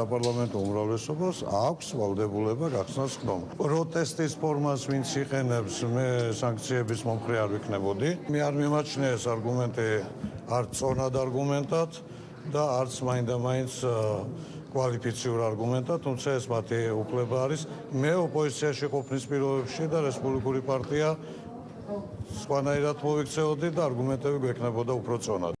საპარლამენტო უმრავლესობას აქვს ვალდებულება გახსნას ხდომა. პროტესტის ფორმას ვინც იყენებს, მე სანქციების მომხრე არ ვიქნებოდი. მე არ მიმაჩნია ეს არგუმენტი არც წონად არგუმენტად და არც მაინდა-მაინც კვალიფიციურ არგუმენტად, თუმცა ეს მათი უფლება არის. მე ოპოზიციაში ყოფნის პირობებში და რესპუბლიკური პარტია სხვანაირად მოვიქცეოდი და არგუმენტები გვექნებოდა უფრო წონად.